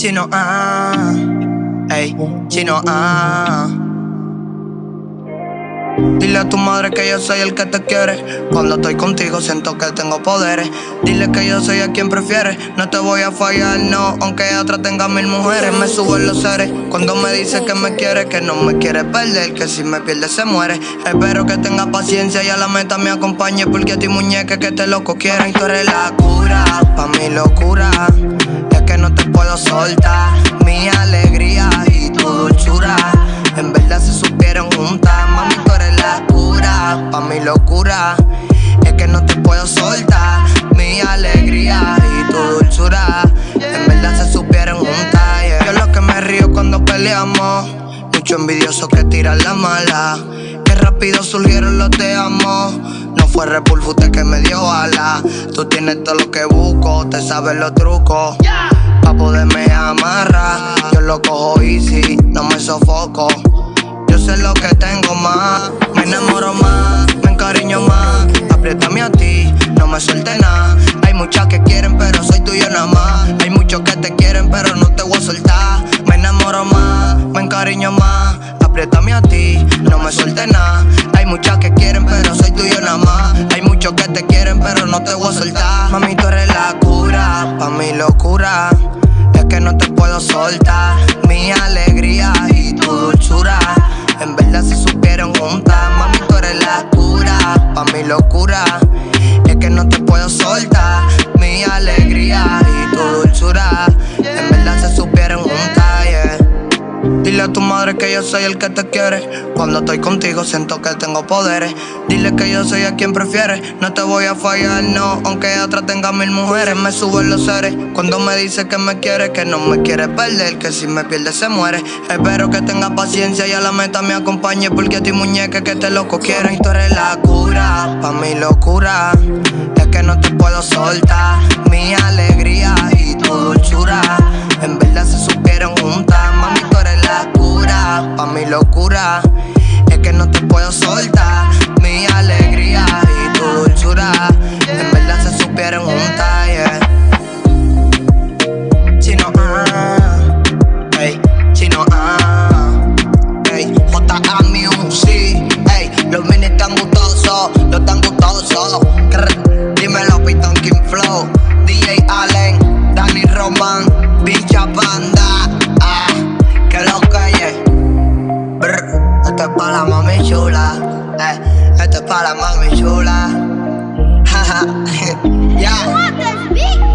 Chino, ah, ey, chino, ah. Dile a tu madre que yo soy el que te quiere. Cuando estoy contigo siento que tengo poderes. Dile que yo soy a quien prefiere. No te voy a fallar, no. Aunque otra tenga mil mujeres, me subo en los seres. Cuando me dice que me quiere, que no me quiere perder. Que si me pierde se muere. Espero que tenga paciencia y a la meta me acompañe. Porque a ti muñeca que te loco quieren. Tú eres la cura, pa' mi locura. Es que no te puedo soltar. Mi alegría y tu dulzura. En verdad se supieron juntas. Mami, tú eres la cura, pa' mi locura. Es que no te puedo soltar. Mi alegría y tu dulzura. En verdad se supieron juntas. Yeah. Yo lo que me río cuando peleamos. Mucho envidioso que tiran la mala. Que rápido surgieron los te amo. No fue Repulfute que me dio ala. Tú tienes todo lo que busco, te sabes los trucos. Pa' poderme amarrar. Yo lo cojo easy, no me sofoco. Yo sé lo que tengo más. Me enamoro más, me encariño más. Apriétame a ti, no me suelte nada. Hay muchas que quieren, pero soy tuyo nada más. Hay muchos que te quieren, pero no te voy a soltar. Me enamoro más, me encariño más. Apriétame a ti, no me suelte nada. Hay muchas que que te quieren, pero no te voy a soltar. Mami, tú eres la cura, pa' mi locura. Es que no te puedo soltar. Mi alegría y tu dulzura. En verdad se supieron juntas. Mami, tú eres la cura, pa' mi locura. Es que no te puedo soltar. Mi alegría y tu dulzura. En verdad se supieron. A tu madre que yo soy el que te quiere. Cuando estoy contigo siento que tengo poderes. Dile que yo soy a quien prefiere. No te voy a fallar, no. Aunque otra tenga mil mujeres, me suben los seres. Cuando me dice que me quiere, que no me quiere perder. Que si me pierde se muere. Espero que tenga paciencia y a la meta me acompañe. Porque a ti muñeca que te loco quieren. Tú eres la cura, pa' mi locura. Es que no te puedo soltar. Mi alegría y tu dulzura. En verdad se supieron pa' mi locura. Es que no te puedo soltar mi alegría y tu dulzura. En verdad se supieron juntas, yeah. Chino, ah, hey, chino, ah, hey, J.A. The power para mami chula. Jaja, Yeah.